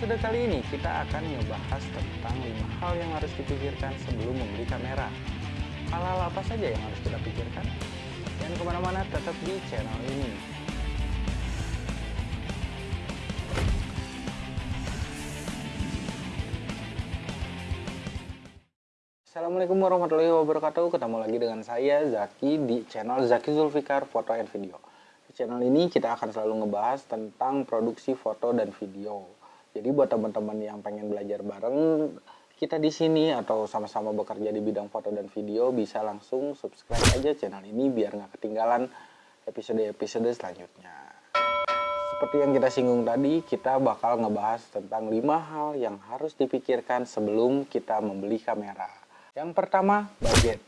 episode kali ini kita akan ngebahas tentang 5 hal yang harus dipikirkan sebelum membeli kamera. Hal-hal apa saja yang harus kita pikirkan? Dan ke mana-mana tetap di channel ini. Assalamualaikum warahmatullahi wabarakatuh Ketemu lagi dengan saya Zaki di channel Zaki Zulfikar Foto and Video Di channel ini kita akan selalu ngebahas tentang produksi foto dan video Jadi buat teman-teman yang pengen belajar bareng kita di sini atau sama-sama bekerja di bidang foto dan video bisa langsung subscribe aja channel ini biar nggak ketinggalan episode-episode selanjutnya. Seperti yang kita singgung tadi, kita bakal ngebahas tentang 5 hal yang harus dipikirkan sebelum kita membeli kamera. Yang pertama, budget.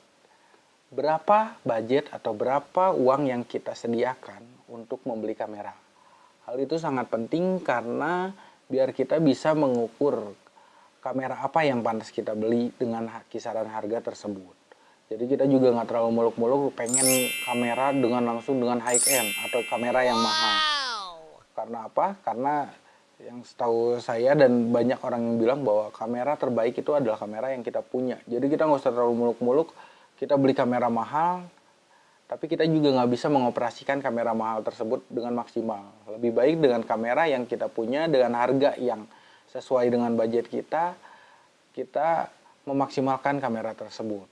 Berapa budget atau berapa uang yang kita sediakan untuk membeli kamera? Hal itu sangat penting karena biar kita bisa mengukur kamera apa yang pantas kita beli dengan kisaran harga tersebut. Jadi kita juga nggak terlalu muluk-muluk pengen kamera dengan langsung dengan high end atau kamera yang mahal. Karena apa? Karena yang setahu saya dan banyak orang yang bilang bahwa kamera terbaik itu adalah kamera yang kita punya. Jadi kita nggak usah terlalu muluk-muluk. Kita beli kamera mahal, tapi kita juga nggak bisa mengoperasikan kamera mahal tersebut dengan maksimal. Lebih baik dengan kamera yang kita punya dengan harga yang sesuai dengan budget kita, kita memaksimalkan kamera tersebut.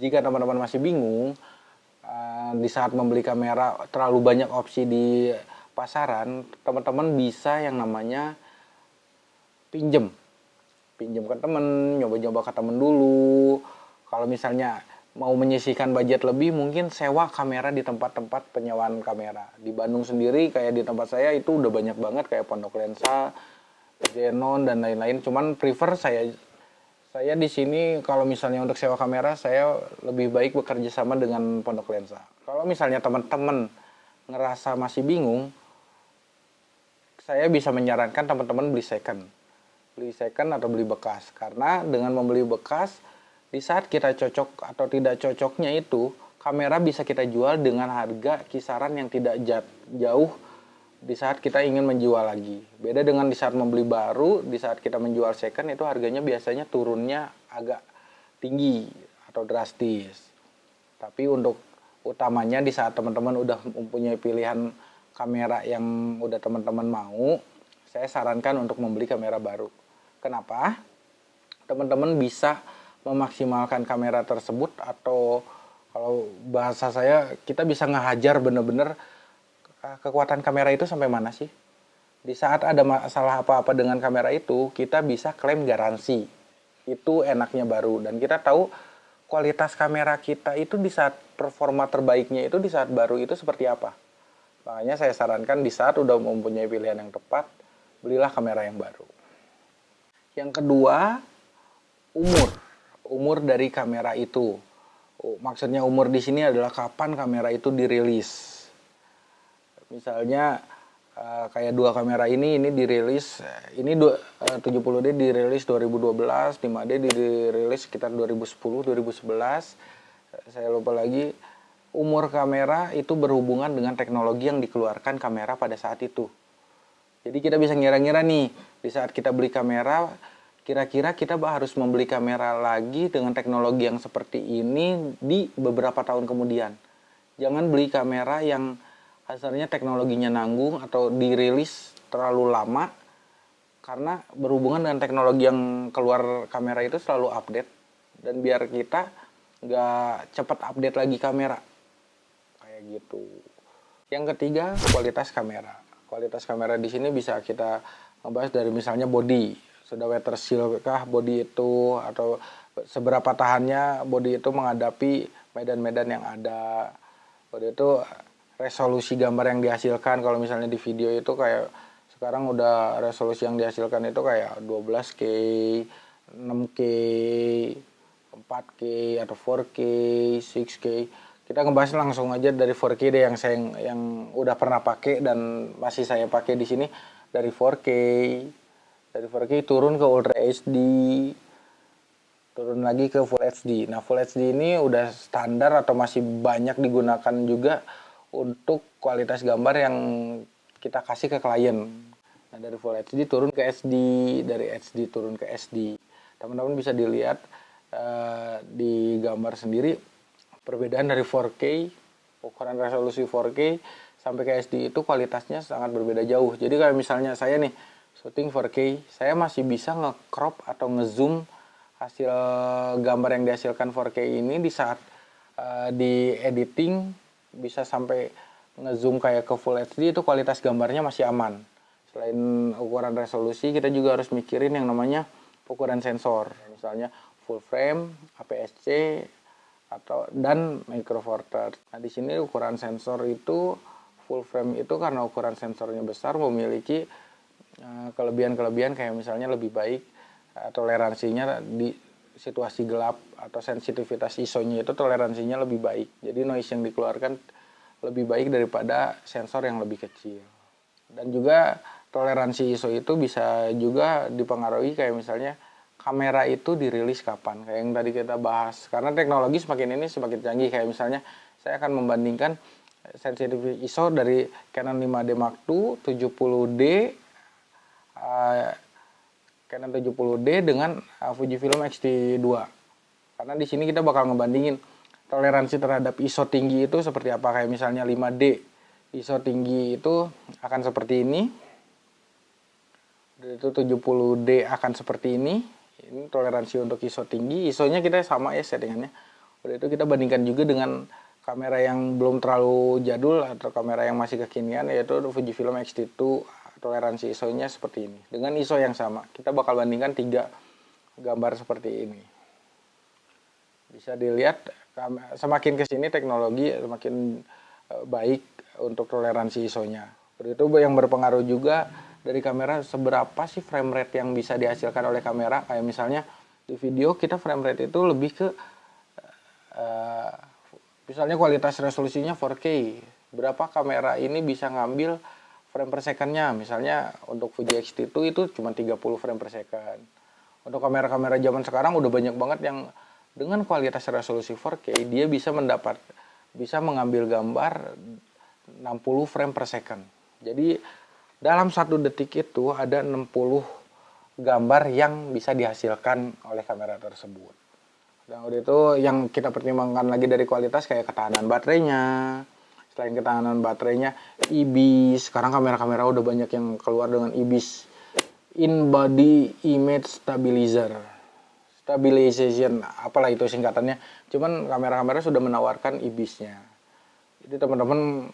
Jika teman-teman masih bingung, uh, di saat membeli kamera terlalu banyak opsi di pasaran, teman-teman bisa yang namanya pinjem. Pinjem ke temen, nyoba-nyoba ke temen dulu. Kalau misalnya mau menyisihkan budget lebih, mungkin sewa kamera di tempat-tempat penyewaan kamera. Di Bandung sendiri, kayak di tempat saya itu udah banyak banget, kayak Pondok Lensa, Zenon, dan lain-lain. Cuman prefer saya saya di sini kalau misalnya untuk sewa kamera saya lebih baik bekerja sama dengan Pondok Lensa. Kalau misalnya teman-teman ngerasa masih bingung, saya bisa menyarankan teman-teman beli second. Beli second atau beli bekas. Karena dengan membeli bekas, di saat kita cocok atau tidak cocoknya itu, kamera bisa kita jual dengan harga kisaran yang tidak jauh di saat kita ingin menjual lagi. Beda dengan di saat membeli baru, di saat kita menjual second itu harganya biasanya turunnya agak tinggi atau drastis. Tapi untuk utamanya di saat teman-teman udah mempunyai pilihan kamera yang udah teman-teman mau, saya sarankan untuk membeli kamera baru. Kenapa? Teman-teman bisa memaksimalkan kamera tersebut atau kalau bahasa saya kita bisa ngehajar bener-bener kekuatan kamera itu sampai mana sih? Di saat ada masalah apa-apa dengan kamera itu, kita bisa klaim garansi. Itu enaknya baru. Dan kita tahu kualitas kamera kita itu di saat performa terbaiknya itu di saat baru itu seperti apa. Makanya saya sarankan di saat udah mempunyai pilihan yang tepat, belilah kamera yang baru. Yang kedua, umur. Umur dari kamera itu. Oh, maksudnya umur di sini adalah kapan kamera itu dirilis. Misalnya uh, kayak dua kamera ini ini dirilis ini dua, uh, 70D dirilis 2012 5D dirilis sekitar 2010 2011 saya lupa lagi umur kamera itu berhubungan dengan teknologi yang dikeluarkan kamera pada saat itu. Jadi kita bisa ngira-ngira nih di saat kita beli kamera kira-kira kita harus membeli kamera lagi dengan teknologi yang seperti ini di beberapa tahun kemudian. Jangan beli kamera yang kasarnya teknologinya nanggung atau dirilis terlalu lama karena berhubungan dengan teknologi yang keluar kamera itu selalu update dan biar kita nggak cepat update lagi kamera. Kayak gitu. Yang ketiga kualitas kamera. Kualitas kamera di sini bisa kita ngebahas dari misalnya body sudah weather seal kah body itu atau seberapa tahannya body itu menghadapi medan-medan yang ada body itu resolusi gambar yang dihasilkan kalau misalnya di video itu kayak sekarang udah resolusi yang dihasilkan itu kayak 12K, 6K, 4K atau 4K, 6K. Kita ngebahas langsung aja dari 4K deh yang saya yang udah pernah pakai dan masih saya pakai di sini dari 4K. Dari 4K turun ke Ultra HD, turun lagi ke Full HD. Nah, Full HD ini udah standar atau masih banyak digunakan juga untuk kualitas gambar yang kita kasih ke klien. Nah, dari Full HD turun ke SD, dari HD turun ke SD. Teman-teman bisa dilihat uh, di gambar sendiri perbedaan dari 4K, ukuran resolusi 4K sampai ke SD itu kualitasnya sangat berbeda jauh. Jadi kayak misalnya saya nih syuting 4K, saya masih bisa nge-crop atau nge-zoom hasil gambar yang dihasilkan 4K ini di saat uh, di editing bisa sampai ngezoom kayak ke Full HD itu kualitas gambarnya masih aman. Selain ukuran resolusi, kita juga harus mikirin yang namanya ukuran sensor. Misalnya full frame, APS-C, atau dan micro four thirds. Nah, di sini ukuran sensor itu full frame itu karena ukuran sensornya besar memiliki kelebihan-kelebihan kayak misalnya lebih baik uh, toleransinya di situasi gelap atau sensitivitas ISO-nya itu toleransinya lebih baik. Jadi noise yang dikeluarkan lebih baik daripada sensor yang lebih kecil. Dan juga toleransi ISO itu bisa juga dipengaruhi kayak misalnya kamera itu dirilis kapan kayak yang tadi kita bahas karena teknologi semakin ini semakin canggih kayak misalnya saya akan membandingkan sensitivity ISO dari Canon 5D Mark II 70D uh, Canon 70D dengan uh, Fujifilm X-T2 karena di sini kita bakal ngebandingin toleransi terhadap ISO tinggi itu seperti apa. Kayak misalnya 5D ISO tinggi itu akan seperti ini. Itu 70D akan seperti ini. Ini toleransi untuk ISO tinggi. ISO nya kita sama ya settingannya. Udah itu kita bandingkan juga dengan kamera yang belum terlalu jadul atau kamera yang masih kekinian yaitu Fujifilm X-T2 toleransi ISO nya seperti ini dengan ISO yang sama kita bakal bandingkan tiga gambar seperti ini bisa dilihat semakin ke sini teknologi semakin eh, baik untuk toleransi ISO-nya. Itu yang berpengaruh juga dari kamera seberapa sih frame rate yang bisa dihasilkan oleh kamera. Kayak misalnya di video kita frame rate itu lebih ke uh, misalnya kualitas resolusinya 4K. Berapa kamera ini bisa ngambil frame per second-nya. Misalnya untuk Fuji X-T2 itu cuma 30 frame per second. Untuk kamera-kamera zaman sekarang udah banyak banget yang dengan kualitas resolusi 4K dia bisa mendapat bisa mengambil gambar 60 frame per second. Jadi dalam satu detik itu ada 60 gambar yang bisa dihasilkan oleh kamera tersebut. Dan udah itu yang kita pertimbangkan lagi dari kualitas kayak ketahanan baterainya. Selain ketahanan baterainya, IBIS. Sekarang kamera-kamera udah banyak yang keluar dengan IBIS. In Body Image Stabilizer. Stabilization apalah itu singkatannya. Cuman kamera-kamera sudah menawarkan ibisnya jadi teman-teman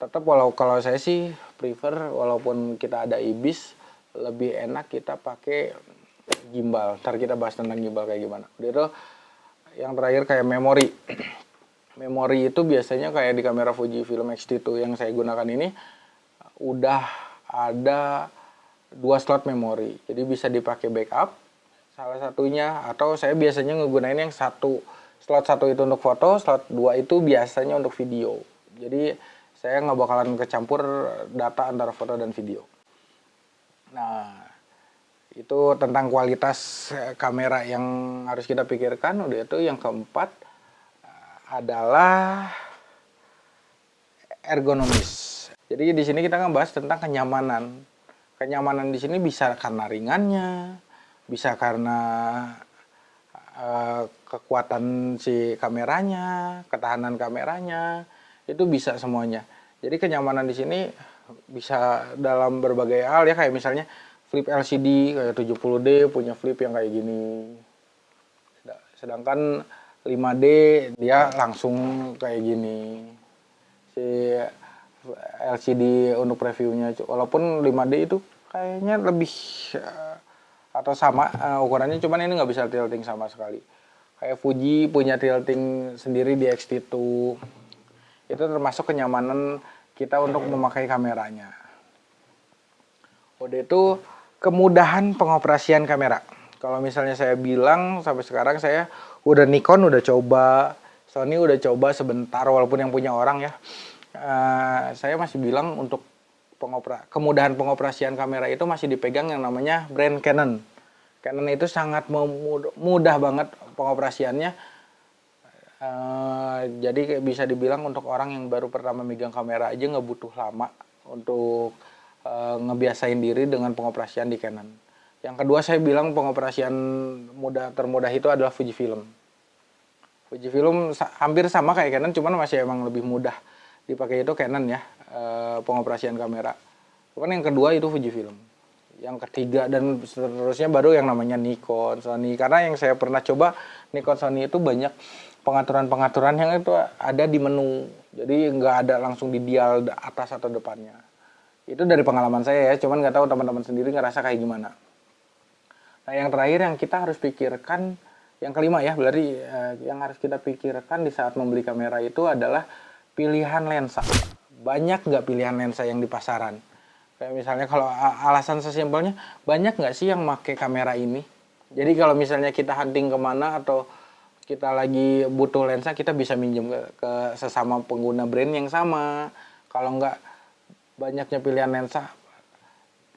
tetap walau kalau saya sih prefer walaupun kita ada ibis lebih enak kita pakai gimbal. Ntar kita bahas tentang gimbal kayak gimana. Udah itu yang terakhir kayak memori memori itu biasanya kayak di kamera Fuji Film X-T2 yang saya gunakan ini udah ada dua slot memori. Jadi bisa dipakai backup salah satunya atau saya biasanya ngegunain yang satu slot satu itu untuk foto slot dua itu biasanya untuk video. Jadi saya nggak bakalan kecampur data antara foto dan video. Nah itu tentang kualitas eh, kamera yang harus kita pikirkan. Udah itu yang keempat adalah ergonomis jadi di sini kita ngebahas tentang kenyamanan kenyamanan di sini bisa karena ringannya bisa karena uh, kekuatan si kameranya, ketahanan kameranya, itu bisa semuanya. Jadi kenyamanan di sini bisa dalam berbagai hal ya kayak misalnya flip LCD kayak 70D punya flip yang kayak gini. Sedangkan 5D dia langsung kayak gini. Si LCD untuk previewnya walaupun 5D itu kayaknya lebih uh, atau sama uh, ukurannya cuman ini nggak bisa tilting sama sekali. Kayak Fuji punya tilting sendiri di X-T2 itu termasuk kenyamanan kita untuk memakai kameranya. Udah itu kemudahan pengoperasian kamera kalau misalnya saya bilang sampai sekarang saya udah Nikon udah coba Sony udah coba sebentar walaupun yang punya orang ya uh, saya masih bilang untuk pengopera kemudahan pengoperasian kamera itu masih dipegang yang namanya brand Canon. Canon itu sangat mudah banget pengoperasiannya. Uh, jadi bisa dibilang untuk orang yang baru pertama megang kamera aja nggak butuh lama untuk uh, ngebiasain diri dengan pengoperasian di Canon. Yang kedua saya bilang pengoperasian mudah termudah itu adalah Fujifilm. Fujifilm hampir sama kayak Canon, cuman masih emang lebih mudah dipakai itu Canon ya uh, pengoperasian kamera. Cuman yang kedua itu Fujifilm. Yang ketiga dan seterusnya baru yang namanya Nikon, Sony. Karena yang saya pernah coba Nikon, Sony itu banyak pengaturan-pengaturan yang itu ada di menu. Jadi nggak ada langsung di dial atas atau depannya. Itu dari pengalaman saya ya, cuman nggak tahu teman-teman sendiri ngerasa kayak gimana. Nah yang terakhir yang kita harus pikirkan, yang kelima ya, berarti eh, yang harus kita pikirkan di saat membeli kamera itu adalah pilihan lensa. Banyak nggak pilihan lensa yang di pasaran? Kayak misalnya kalau alasan sesimpelnya, banyak nggak sih yang pakai kamera ini? Jadi kalau misalnya kita hunting ke mana atau kita lagi butuh lensa kita bisa minjem ke, ke sesama pengguna brand yang sama kalau nggak banyaknya pilihan lensa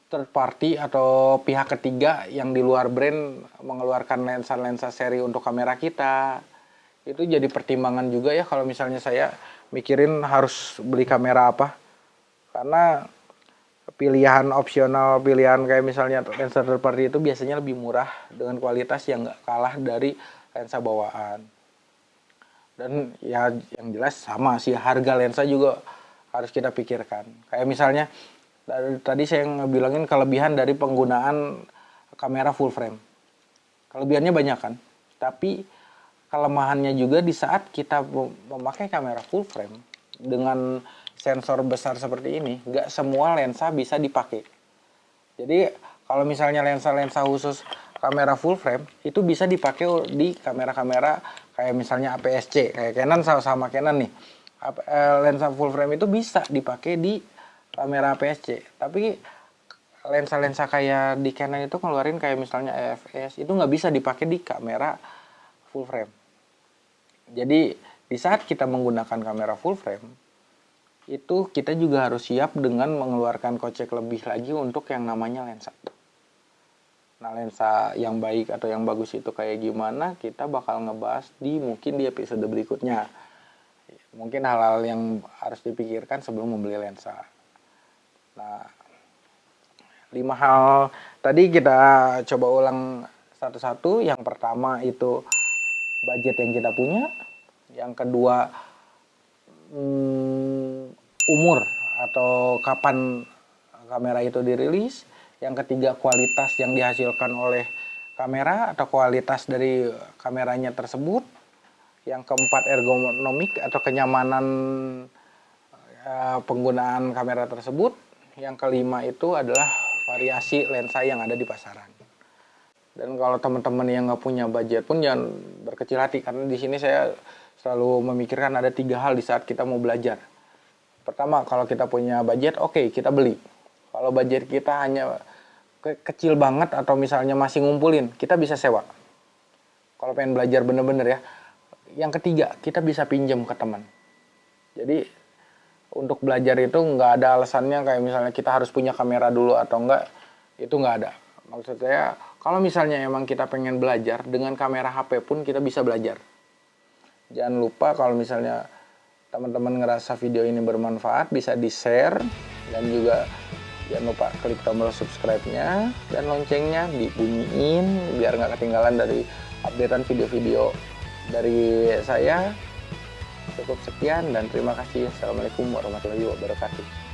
third party atau pihak ketiga yang di luar brand mengeluarkan lensa-lensa seri untuk kamera kita. Itu jadi pertimbangan juga ya kalau misalnya saya mikirin harus beli kamera apa. Karena pilihan opsional pilihan kayak misalnya lensa third party itu biasanya lebih murah dengan kualitas yang nggak kalah dari lensa bawaan. Dan ya yang jelas sama sih harga lensa juga harus kita pikirkan. Kayak misalnya tadi saya ngebilangin kelebihan dari penggunaan kamera full frame. Kelebihannya banyak kan? Tapi kelemahannya juga di saat kita memakai kamera full frame dengan sensor besar seperti ini nggak semua lensa bisa dipakai. Jadi kalau misalnya lensa-lensa khusus kamera full frame itu bisa dipakai di kamera-kamera kayak misalnya APS-C kayak Canon sama sama Canon nih. Eh, lensa full frame itu bisa dipakai di kamera APS-C tapi lensa-lensa kayak di Canon itu ngeluarin kayak misalnya EFS itu nggak bisa dipakai di kamera full frame jadi di saat kita menggunakan kamera full frame itu kita juga harus siap dengan mengeluarkan kocek lebih lagi untuk yang namanya lensa. Nah, lensa yang baik atau yang bagus itu kayak gimana, kita bakal ngebahas di mungkin di episode berikutnya. Mungkin hal-hal yang harus dipikirkan sebelum membeli lensa. Nah, lima hal tadi kita coba ulang satu-satu. Yang pertama itu budget yang kita punya. Yang kedua, hmm, umur atau kapan kamera itu dirilis yang ketiga kualitas yang dihasilkan oleh kamera atau kualitas dari kameranya tersebut yang keempat ergonomik atau kenyamanan uh, penggunaan kamera tersebut yang kelima itu adalah variasi lensa yang ada di pasaran dan kalau teman-teman yang nggak punya budget pun jangan berkecil hati karena di sini saya selalu memikirkan ada tiga hal di saat kita mau belajar pertama kalau kita punya budget oke okay, kita beli kalau budget kita hanya ke kecil banget atau misalnya masih ngumpulin, kita bisa sewa. Kalau pengen belajar bener-bener ya. Yang ketiga, kita bisa pinjam ke teman. Jadi untuk belajar itu nggak ada alasannya kayak misalnya kita harus punya kamera dulu atau enggak, itu nggak ada. Maksud saya, kalau misalnya emang kita pengen belajar, dengan kamera HP pun kita bisa belajar. Jangan lupa kalau misalnya teman-teman ngerasa video ini bermanfaat, bisa di-share dan juga jangan lupa klik tombol subscribe-nya dan loncengnya dibunyiin biar nggak ketinggalan dari updatean video-video dari saya cukup sekian dan terima kasih. Assalamualaikum warahmatullahi wabarakatuh